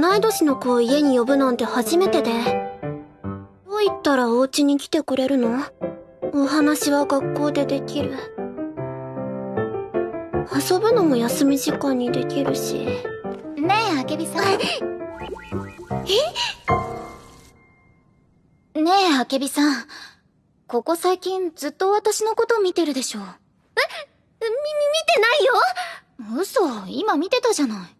同い年の子を家に呼ぶなんて初めてで。どう言ったらお家に来てくれるの？お話は学校でできる。遊ぶのも休み時間にできるし。ねえあけびさん。え？ねえあけびさん。ここ最近ずっと私のこと見てるでしょ。み、み、見てないよ。嘘。今見てたじゃない。